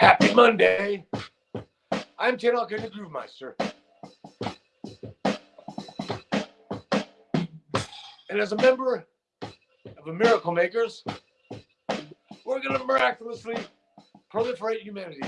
Happy Monday. I'm Ted Alkin, the Groove Meister. And as a member of the Miracle Makers, we're going to miraculously proliferate humanity.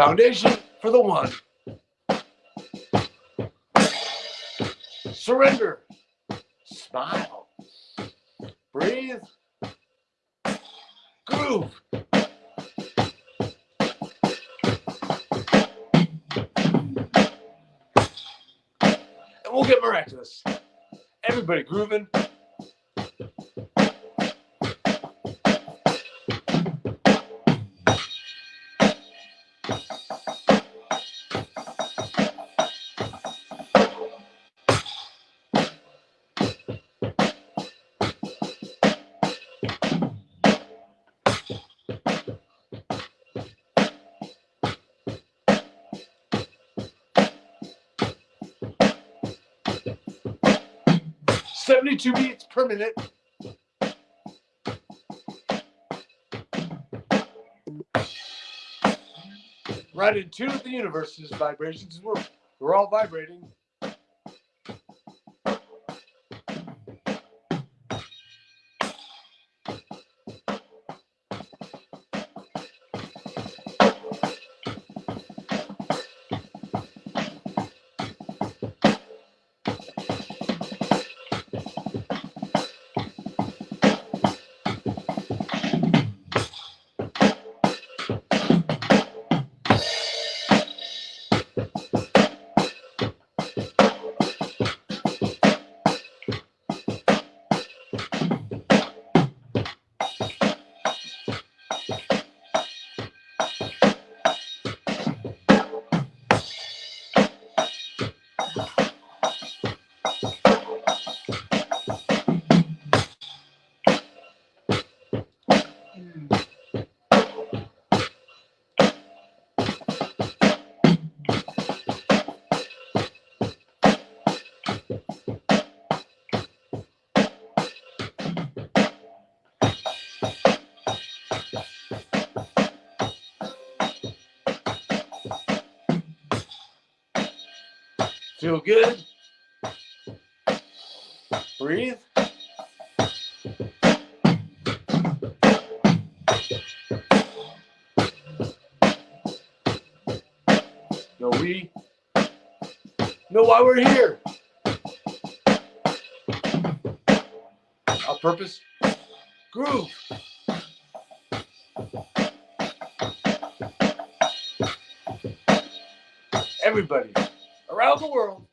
Foundation for the one. Surrender. Smile. Breathe. Groove. And we'll get miraculous. Everybody grooving. 72 beats per minute. Right in tune with the universe's vibrations. We're, we're all vibrating. 'Feel good? Breathe. Know we know why we're here. Our purpose, groove. Everybody around the world,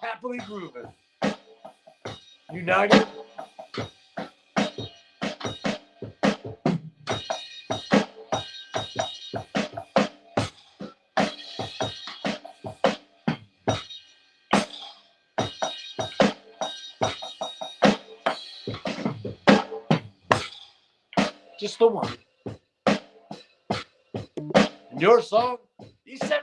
happily grooving, united. Just the one. your song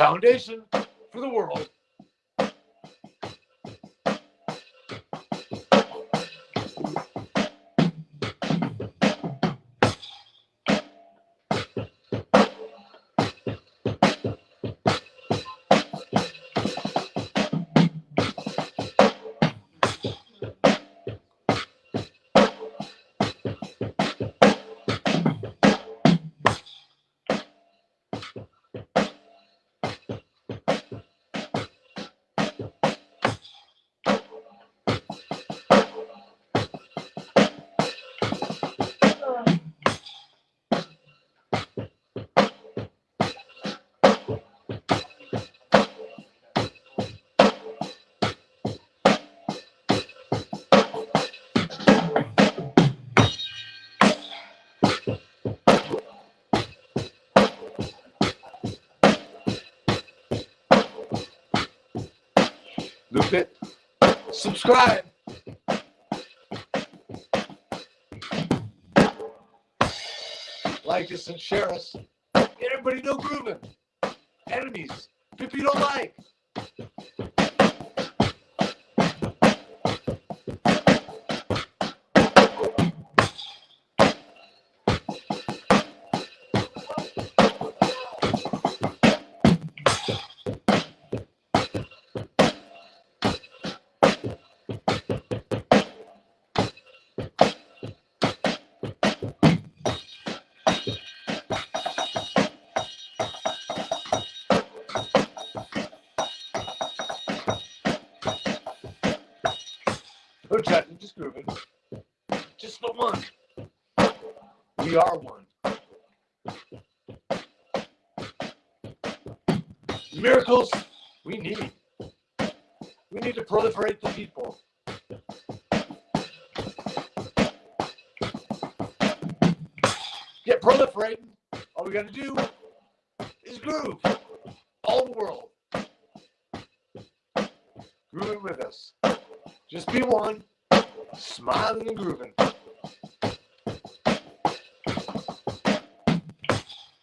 foundation for the world. Loop it. Subscribe. Like us and share us. Everybody know grooving. Enemies. People you don't like. No judging, just grooving. Just the one. We are one. Miracles we need. We need to proliferate the people. Get proliferating. All we got to do is groove. All the world. Grooving with us. Just be one, smiling and grooving.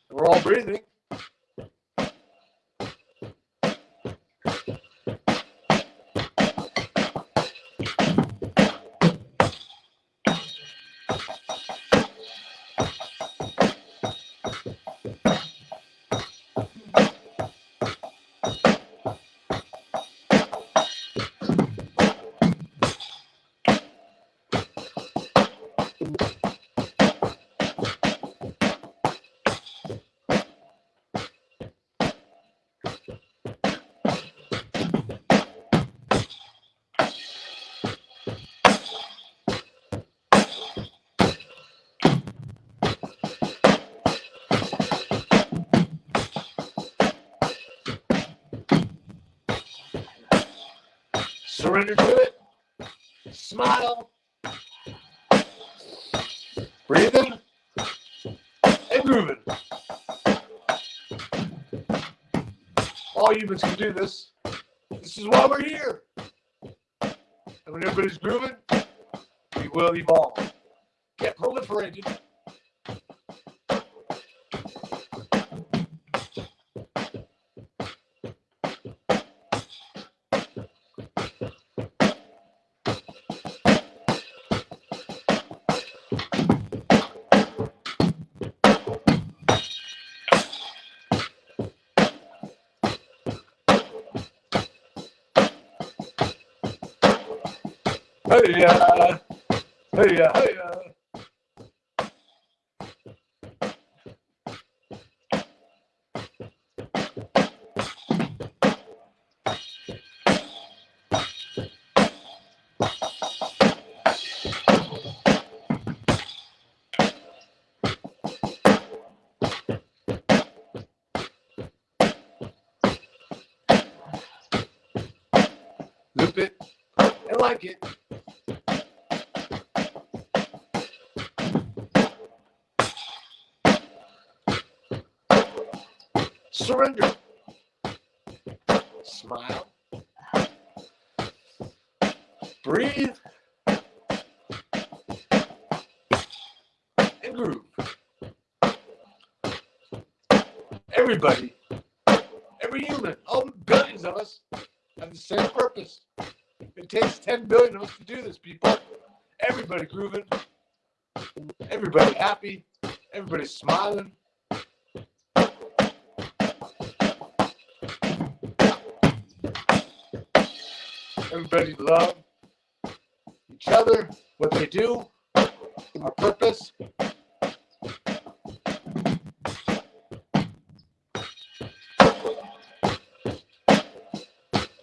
We're all breathing. Surrender to it. Smile. Breathing and grooving. All humans can do this. This is why we're here. And when everybody's grooving, we will evolve. Get proliferated. Hey ya, hey ya, hey Surrender. Smile. Breathe. And groove. Everybody, every human, all billions of us have the same purpose. It takes 10 billion of us to do this, people. Everybody grooving. Everybody happy. Everybody smiling. Everybody love each other, what they do, our purpose.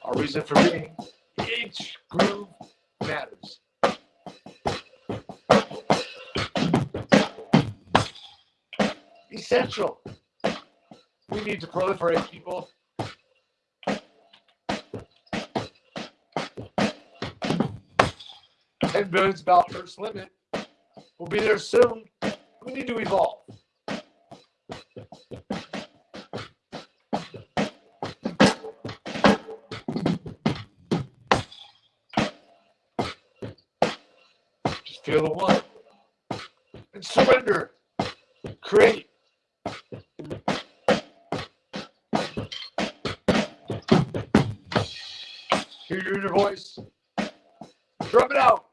Our reason for being. Each groove matters. Essential. We need to proliferate people. and billions of first limit We'll be there soon. We need to evolve. Just feel the one and surrender. Create. Hear your inner voice. Drum it out.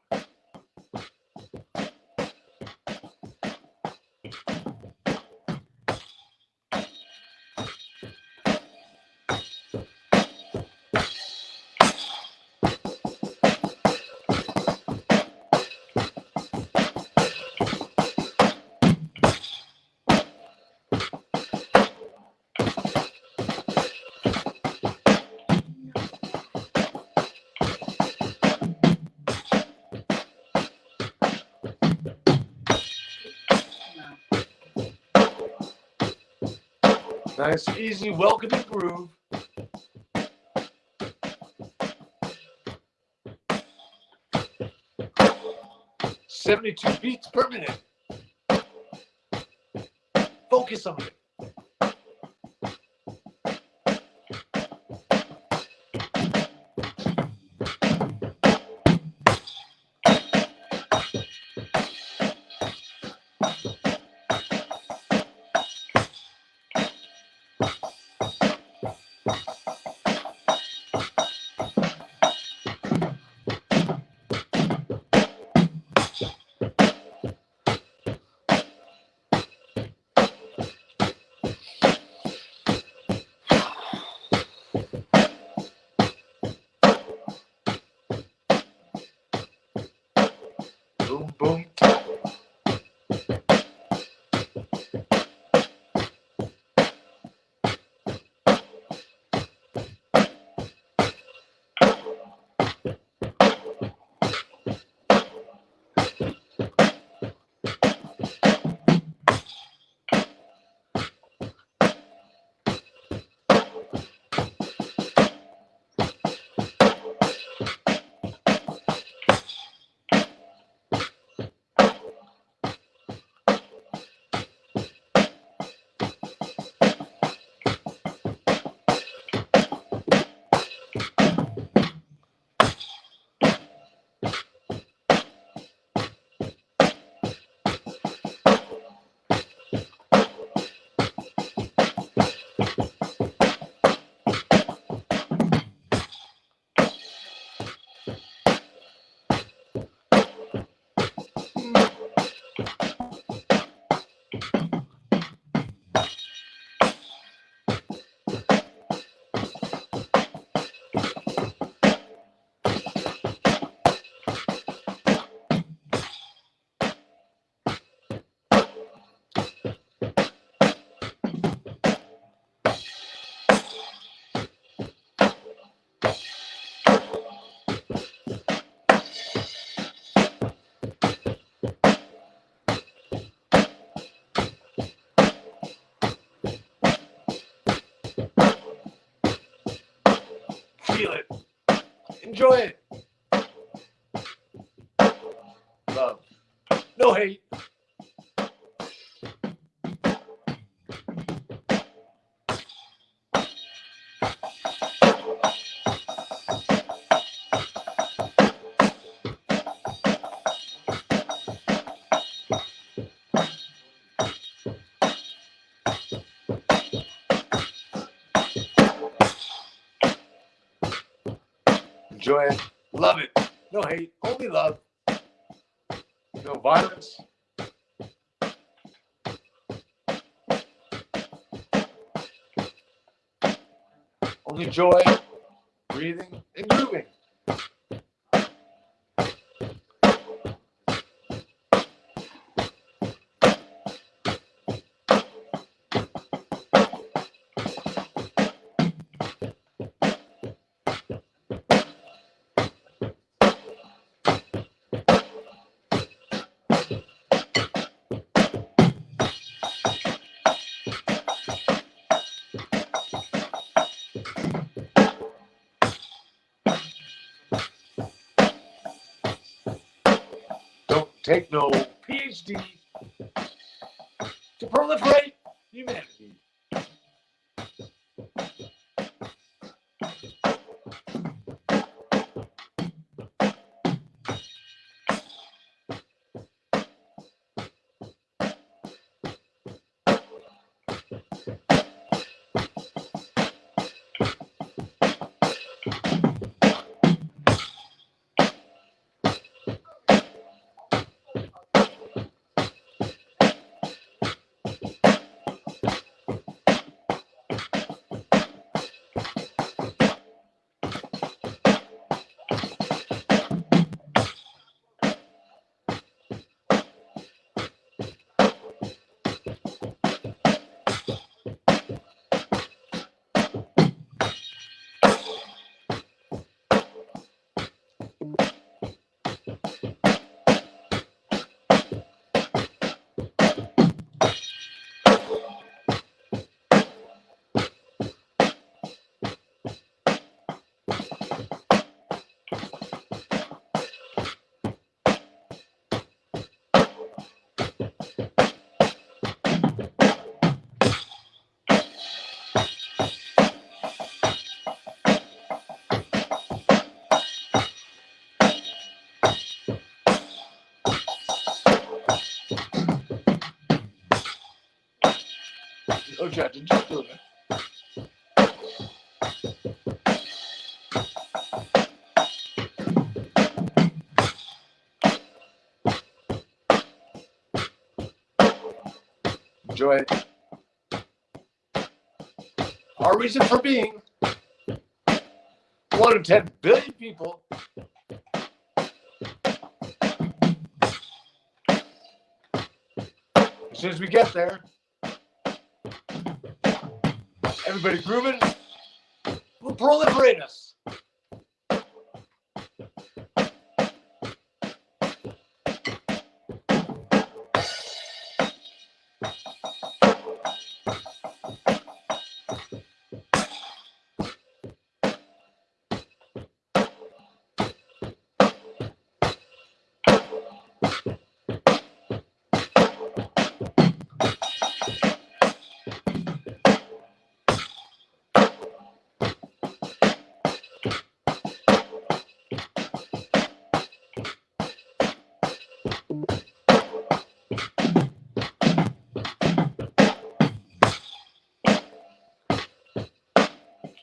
Nice, easy, welcoming groove. Seventy-two beats per minute. Focus on it. Boom. Feel it. Enjoy it. Love. No hate. Enjoy it. Love it. No hate. Only love. No violence. Only joy, breathing, and grooving. Take no PhD to proliferate humanity. Doing it. Enjoy it. Our reason for being one of 10 billion people As soon as we get there, everybody grooving We'll proliferate us.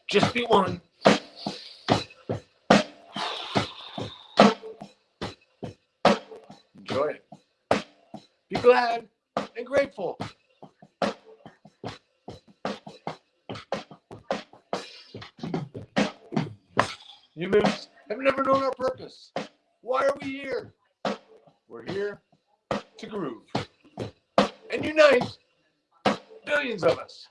Just be one. Enjoy it. Be glad and grateful. Humans have never known our purpose. Why are we here? We're here to groove and unite billions of us.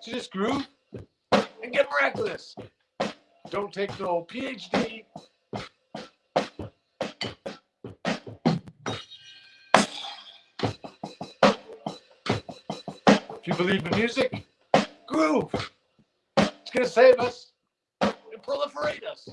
So just groove and get miraculous. Don't take no PhD. If you believe in music, groove. It's gonna save us and proliferate us.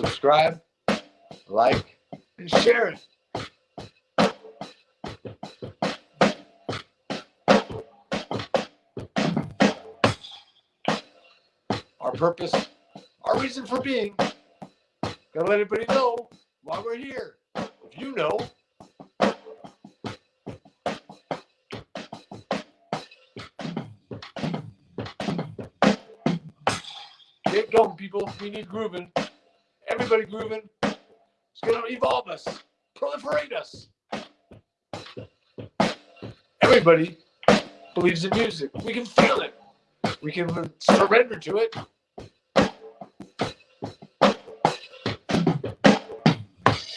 Subscribe, like, and share it. Our purpose, our reason for being. Gotta let everybody know why we're here. If you know, get going, people. We need grooving. Everybody grooving. It's gonna evolve us, proliferate us. Everybody believes in music. We can feel it. We can surrender to it.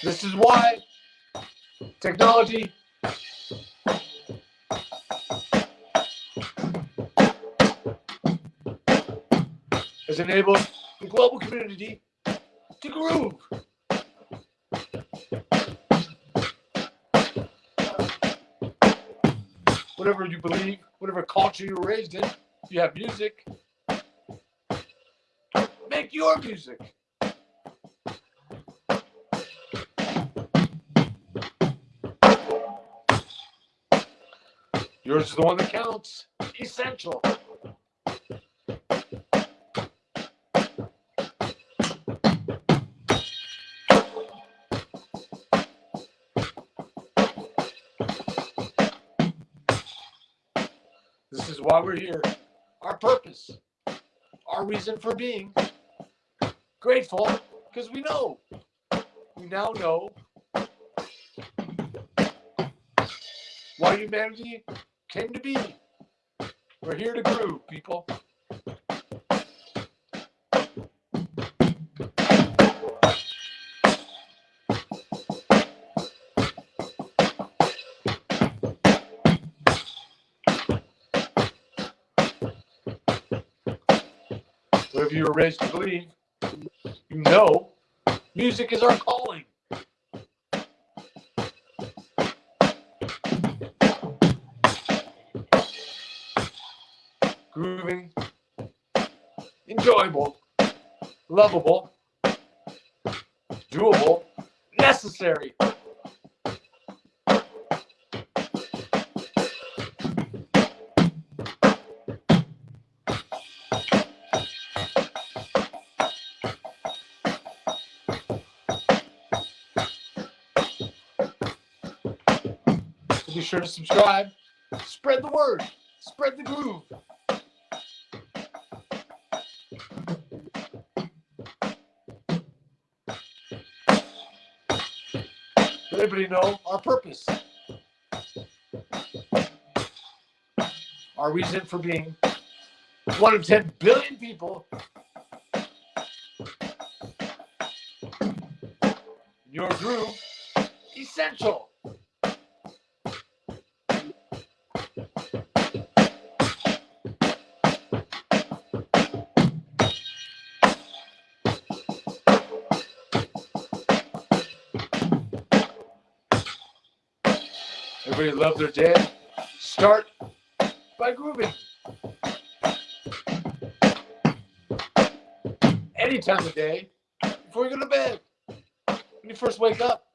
This is why technology has enabled the global community to groove. Whatever you believe, whatever culture you were raised in, you have music. Make your music. Yours is the one that counts. Essential. why we're here, our purpose, our reason for being grateful because we know. We now know why humanity came to be. We're here to groove, people. Whatever you were raised to believe, you know music is our calling. Grooving, enjoyable, lovable, doable, necessary. Be sure to subscribe. Spread the word. Spread the groove. Let everybody know our purpose. Our reason for being one of 10 billion people. Your groove, essential. Love their day. Start by grooving. Any time of day before you go to bed. When you first wake up.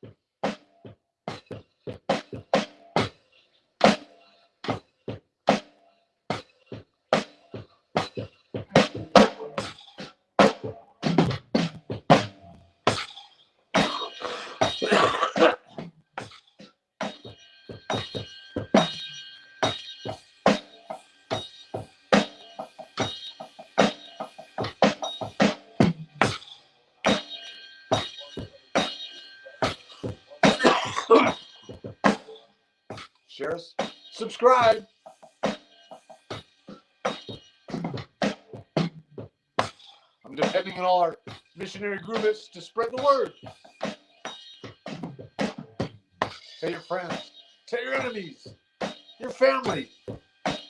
Share us. Subscribe. I'm depending on all our missionary groovists to spread the word. Tell your friends, tell your enemies, your family,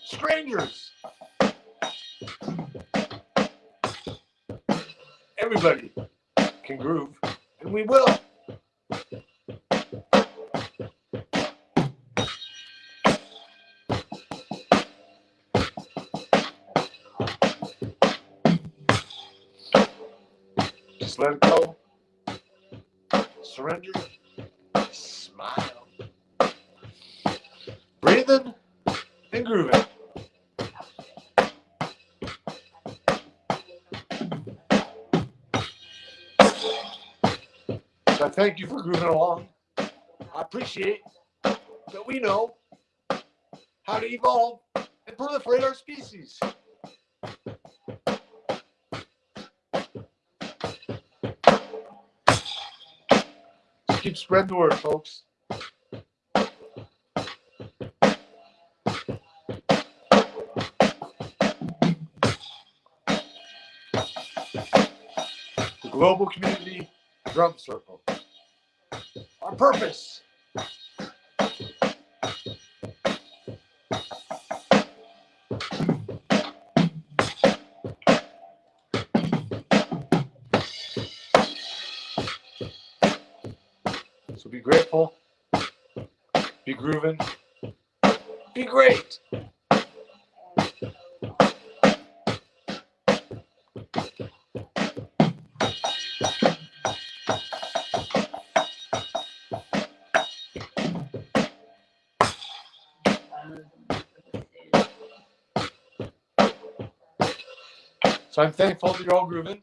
strangers. Everybody can groove, and we will. Surrender. Smile. Breathing and grooving. So thank you for grooving along. I appreciate that we know how to evolve and proliferate our species. Keep spreading the word, folks. The Global Community Drum Circle. Our purpose. Grooving, be great. So I'm thankful that you're all grooving.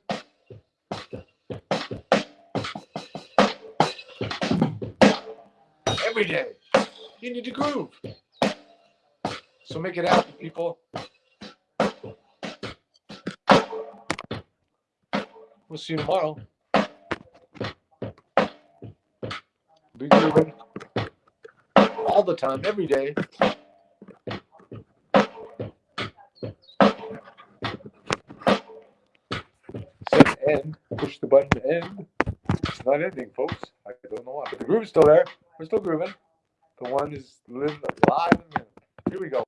Every day, you need to groove. So make it happen, people. We'll see you tomorrow. Be grooving all the time, every day. End. Push the button to end. It's not ending, folks. I don't know why, the groove's still there. We're still grooving. One is living alive. and Here we go.